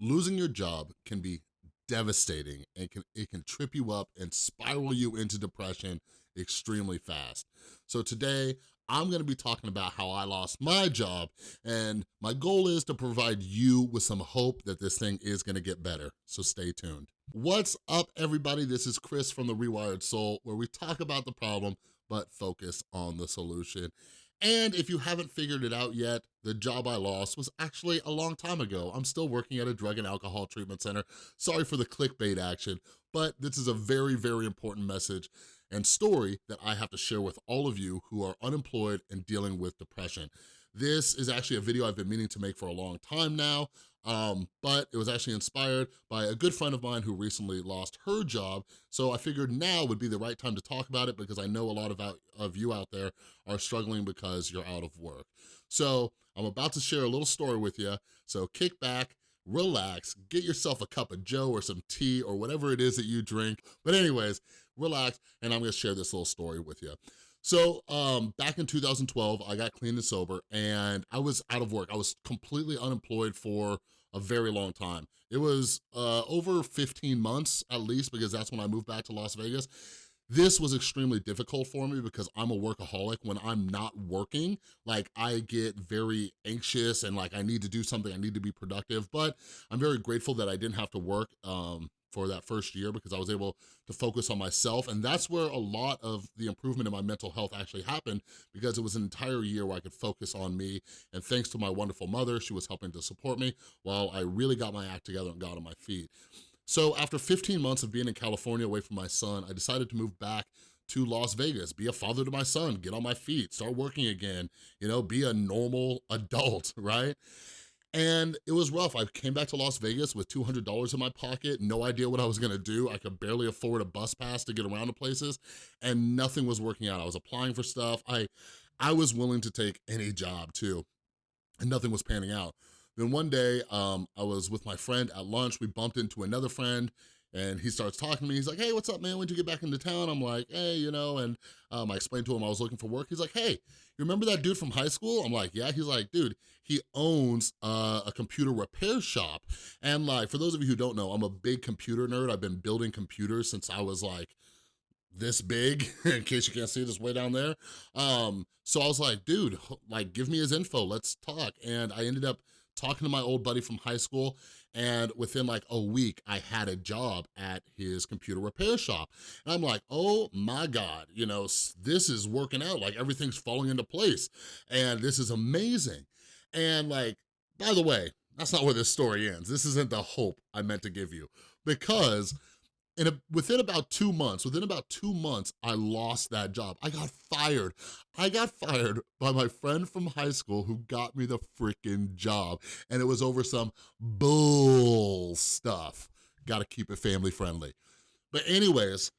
losing your job can be devastating and can, it can trip you up and spiral you into depression extremely fast. So today, I'm gonna be talking about how I lost my job and my goal is to provide you with some hope that this thing is gonna get better, so stay tuned. What's up everybody? This is Chris from The Rewired Soul where we talk about the problem but focus on the solution. And if you haven't figured it out yet, the job I lost was actually a long time ago. I'm still working at a drug and alcohol treatment center. Sorry for the clickbait action, but this is a very, very important message and story that I have to share with all of you who are unemployed and dealing with depression. This is actually a video I've been meaning to make for a long time now, um, but it was actually inspired by a good friend of mine who recently lost her job, so I figured now would be the right time to talk about it because I know a lot of, out, of you out there are struggling because you're out of work. So I'm about to share a little story with you, so kick back, relax, get yourself a cup of joe or some tea or whatever it is that you drink. But anyways, relax, and I'm gonna share this little story with you. So um, back in 2012, I got clean and sober and I was out of work. I was completely unemployed for a very long time. It was uh, over 15 months at least because that's when I moved back to Las Vegas. This was extremely difficult for me because I'm a workaholic. When I'm not working, like I get very anxious and like I need to do something, I need to be productive, but I'm very grateful that I didn't have to work um, for that first year because I was able to focus on myself. And that's where a lot of the improvement in my mental health actually happened because it was an entire year where I could focus on me. And thanks to my wonderful mother, she was helping to support me while I really got my act together and got on my feet. So after 15 months of being in California away from my son, I decided to move back to Las Vegas, be a father to my son, get on my feet, start working again, you know, be a normal adult, right? And it was rough. I came back to Las Vegas with $200 in my pocket, no idea what I was gonna do. I could barely afford a bus pass to get around to places and nothing was working out. I was applying for stuff. I, I was willing to take any job too and nothing was panning out. Then one day, um, I was with my friend at lunch. We bumped into another friend and he starts talking to me. He's like, hey, what's up, man? When'd you get back into town? I'm like, hey, you know, and um, I explained to him I was looking for work. He's like, hey, you remember that dude from high school? I'm like, yeah. He's like, dude, he owns uh, a computer repair shop. And like, for those of you who don't know, I'm a big computer nerd. I've been building computers since I was like, this big, in case you can't see this way down there. Um, so I was like, dude, like, give me his info, let's talk. And I ended up talking to my old buddy from high school and within like a week, I had a job at his computer repair shop. And I'm like, oh my God, you know, this is working out, like everything's falling into place and this is amazing. And like, by the way, that's not where this story ends. This isn't the hope I meant to give you because in a, within about two months, within about two months, I lost that job. I got fired. I got fired by my friend from high school who got me the freaking job. And it was over some bull stuff. Gotta keep it family friendly. But anyways,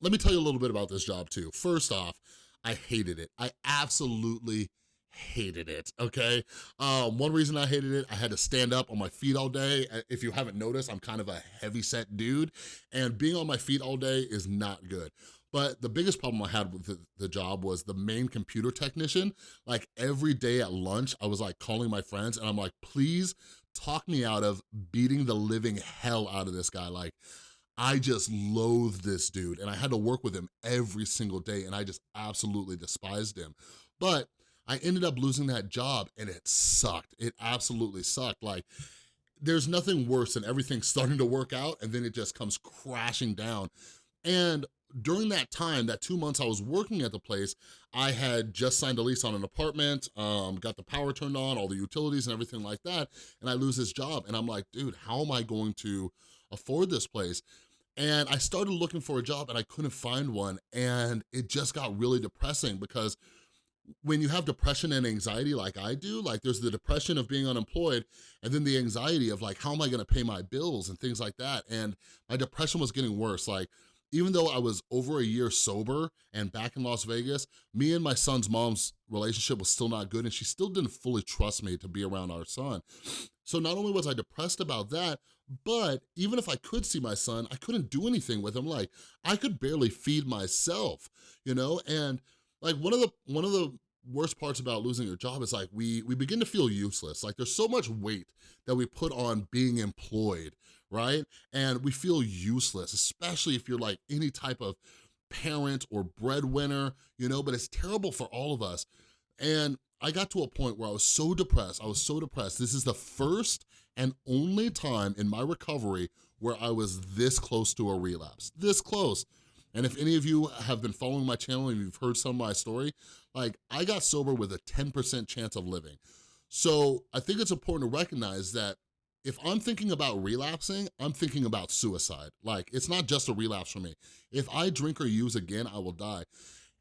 let me tell you a little bit about this job too. First off, I hated it. I absolutely hated it, okay? Um, one reason I hated it, I had to stand up on my feet all day. Uh, if you haven't noticed, I'm kind of a heavy set dude, and being on my feet all day is not good. But the biggest problem I had with the, the, job was the main computer technician. Like every day at lunch, I was like calling my friends and I'm like, please talk me out of beating the living hell out of this guy. Like, I just loathe this dude and I had to work with him every single day and I just absolutely despised him. But I ended up losing that job and it sucked. It absolutely sucked. Like, there's nothing worse than everything starting to work out and then it just comes crashing down. And during that time, that two months I was working at the place, I had just signed a lease on an apartment, um, got the power turned on, all the utilities and everything like that, and I lose this job. And I'm like, dude, how am I going to afford this place? And I started looking for a job and I couldn't find one. And it just got really depressing because when you have depression and anxiety like I do, like there's the depression of being unemployed and then the anxiety of like, how am I gonna pay my bills and things like that. And my depression was getting worse. Like, even though I was over a year sober and back in Las Vegas, me and my son's mom's relationship was still not good and she still didn't fully trust me to be around our son. So not only was I depressed about that, but even if I could see my son, I couldn't do anything with him. Like, I could barely feed myself, you know? And like one of the one of the worst parts about losing your job is like we, we begin to feel useless. Like there's so much weight that we put on being employed, right? And we feel useless, especially if you're like any type of parent or breadwinner, you know, but it's terrible for all of us. And I got to a point where I was so depressed, I was so depressed. This is the first and only time in my recovery where I was this close to a relapse, this close. And if any of you have been following my channel and you've heard some of my story, like I got sober with a 10% chance of living. So I think it's important to recognize that if I'm thinking about relapsing, I'm thinking about suicide. Like, it's not just a relapse for me. If I drink or use again, I will die.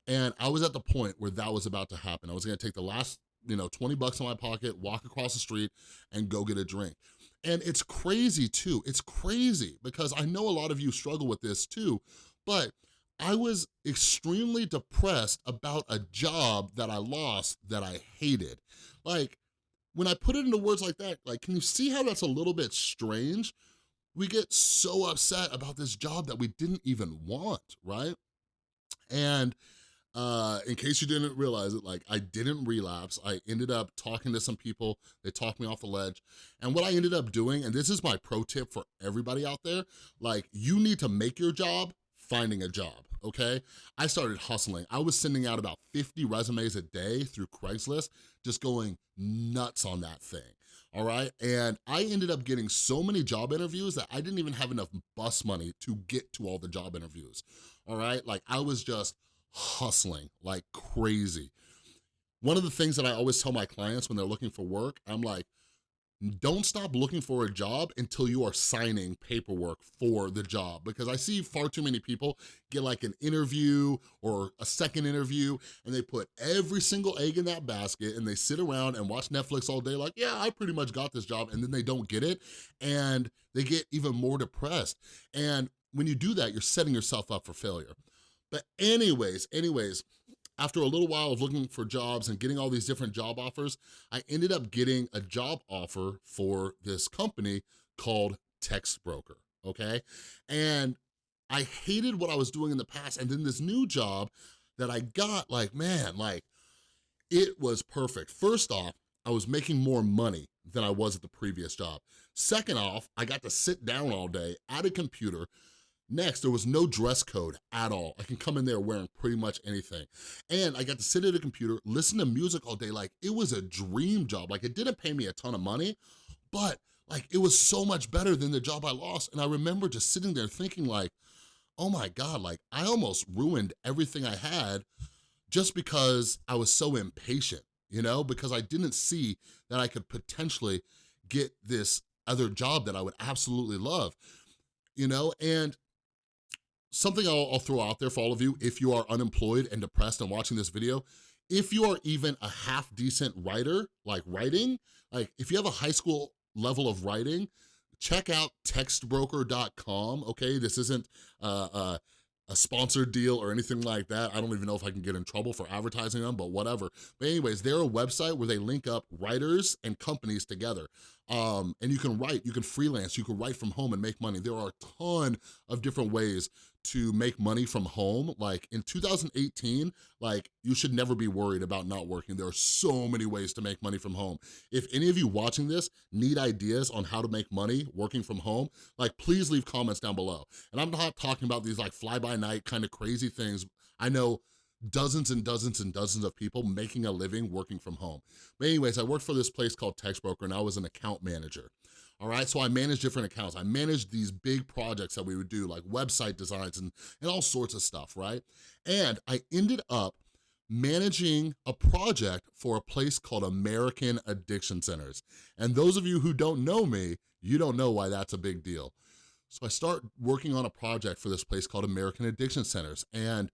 And I was at the point where that was about to happen. I was gonna take the last, you know, 20 bucks in my pocket, walk across the street, and go get a drink. And it's crazy too, it's crazy because I know a lot of you struggle with this too, but I was extremely depressed about a job that I lost that I hated. Like, when I put it into words like that, like, can you see how that's a little bit strange? We get so upset about this job that we didn't even want, right? And uh, in case you didn't realize it, like I didn't relapse. I ended up talking to some people. They talked me off the ledge. And what I ended up doing, and this is my pro tip for everybody out there, like you need to make your job finding a job, okay? I started hustling. I was sending out about 50 resumes a day through Craigslist, just going nuts on that thing all right? And I ended up getting so many job interviews that I didn't even have enough bus money to get to all the job interviews, all right? Like I was just hustling like crazy. One of the things that I always tell my clients when they're looking for work, I'm like, don't stop looking for a job until you are signing paperwork for the job because I see far too many people get like an interview or a second interview and they put every single egg in that basket and they sit around and watch Netflix all day like, yeah, I pretty much got this job and then they don't get it and they get even more depressed. And when you do that, you're setting yourself up for failure. But anyways, anyways, after a little while of looking for jobs and getting all these different job offers, I ended up getting a job offer for this company called TextBroker, okay? And I hated what I was doing in the past, and then this new job that I got, like, man, like, it was perfect. First off, I was making more money than I was at the previous job. Second off, I got to sit down all day at a computer, Next, there was no dress code at all. I can come in there wearing pretty much anything. And I got to sit at a computer, listen to music all day. Like, it was a dream job. Like, it didn't pay me a ton of money, but like, it was so much better than the job I lost. And I remember just sitting there thinking like, oh my God, like, I almost ruined everything I had just because I was so impatient, you know? Because I didn't see that I could potentially get this other job that I would absolutely love, you know? And something I'll, I'll throw out there for all of you, if you are unemployed and depressed and watching this video, if you are even a half decent writer, like writing, like if you have a high school level of writing, check out textbroker.com, okay? This isn't uh, uh, a sponsored deal or anything like that. I don't even know if I can get in trouble for advertising them, but whatever. But anyways, they're a website where they link up writers and companies together. Um, and you can write, you can freelance, you can write from home and make money. There are a ton of different ways to make money from home. Like in 2018, like you should never be worried about not working. There are so many ways to make money from home. If any of you watching this need ideas on how to make money working from home, like please leave comments down below. And I'm not talking about these like fly-by-night kind of crazy things. I know dozens and dozens and dozens of people making a living working from home. But anyways, I worked for this place called TextBroker and I was an account manager all right? So I managed different accounts. I managed these big projects that we would do, like website designs and, and all sorts of stuff, right? And I ended up managing a project for a place called American Addiction Centers. And those of you who don't know me, you don't know why that's a big deal. So I start working on a project for this place called American Addiction Centers. And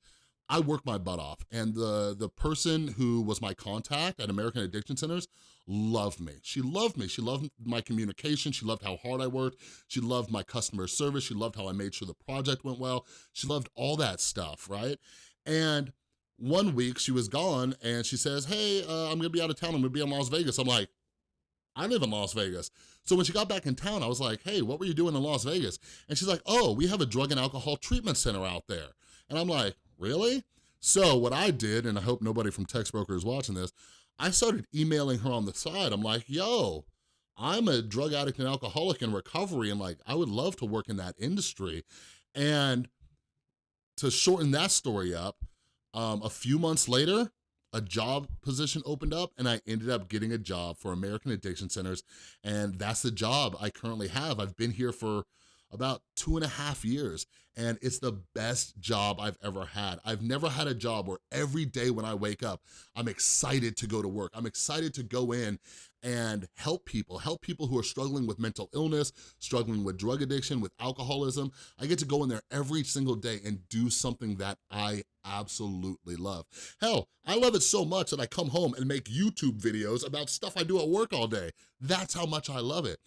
I worked my butt off. And the, the person who was my contact at American Addiction Centers loved me. She loved me. She loved my communication. She loved how hard I worked. She loved my customer service. She loved how I made sure the project went well. She loved all that stuff, right? And one week she was gone and she says, hey, uh, I'm gonna be out of town. I'm gonna be in Las Vegas. I'm like, I live in Las Vegas. So when she got back in town, I was like, hey, what were you doing in Las Vegas? And she's like, oh, we have a drug and alcohol treatment center out there. And I'm like, really? So what I did, and I hope nobody from Textbroker is watching this, I started emailing her on the side. I'm like, yo, I'm a drug addict and alcoholic in recovery and like, I would love to work in that industry. And to shorten that story up, um, a few months later, a job position opened up and I ended up getting a job for American Addiction Centers and that's the job I currently have. I've been here for about two and a half years and it's the best job I've ever had. I've never had a job where every day when I wake up, I'm excited to go to work. I'm excited to go in and help people, help people who are struggling with mental illness, struggling with drug addiction, with alcoholism. I get to go in there every single day and do something that I absolutely love. Hell, I love it so much that I come home and make YouTube videos about stuff I do at work all day. That's how much I love it.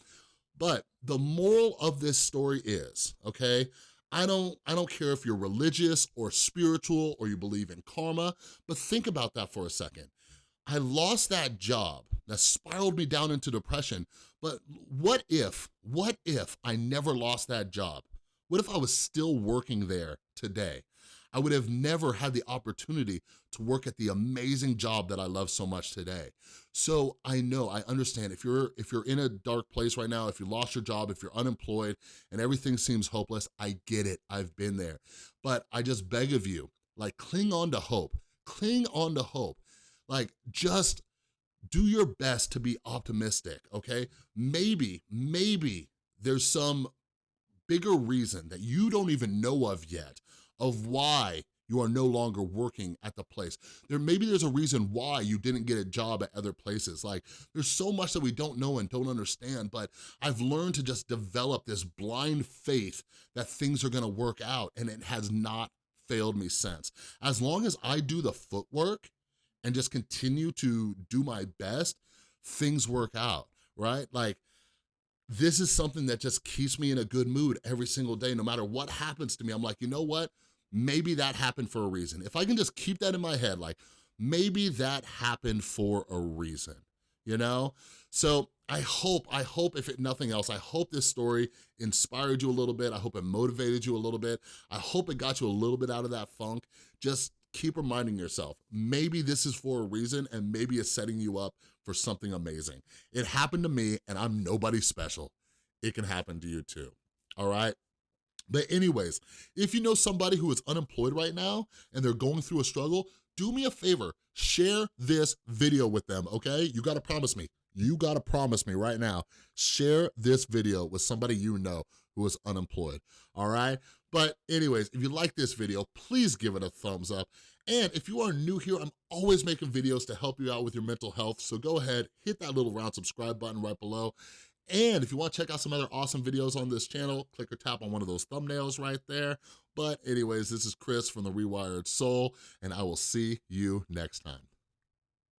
But the moral of this story is, okay, I don't, I don't care if you're religious or spiritual or you believe in karma, but think about that for a second. I lost that job that spiraled me down into depression, but what if, what if I never lost that job? What if I was still working there today? I would have never had the opportunity to work at the amazing job that I love so much today. So I know, I understand, if you're, if you're in a dark place right now, if you lost your job, if you're unemployed and everything seems hopeless, I get it, I've been there. But I just beg of you, like cling on to hope, cling on to hope. Like just do your best to be optimistic, okay? Maybe, maybe there's some bigger reason that you don't even know of yet of why you are no longer working at the place. There Maybe there's a reason why you didn't get a job at other places. Like there's so much that we don't know and don't understand, but I've learned to just develop this blind faith that things are gonna work out and it has not failed me since. As long as I do the footwork and just continue to do my best, things work out, right? Like this is something that just keeps me in a good mood every single day, no matter what happens to me. I'm like, you know what? Maybe that happened for a reason. If I can just keep that in my head, like maybe that happened for a reason, you know? So I hope, I hope if it nothing else, I hope this story inspired you a little bit. I hope it motivated you a little bit. I hope it got you a little bit out of that funk. Just keep reminding yourself, maybe this is for a reason and maybe it's setting you up for something amazing. It happened to me and I'm nobody special. It can happen to you too, all right? But anyways, if you know somebody who is unemployed right now and they're going through a struggle, do me a favor, share this video with them, okay? You gotta promise me, you gotta promise me right now, share this video with somebody you know who is unemployed, all right? But anyways, if you like this video, please give it a thumbs up. And if you are new here, I'm always making videos to help you out with your mental health, so go ahead, hit that little round subscribe button right below. And if you wanna check out some other awesome videos on this channel, click or tap on one of those thumbnails right there. But anyways, this is Chris from The Rewired Soul, and I will see you next time.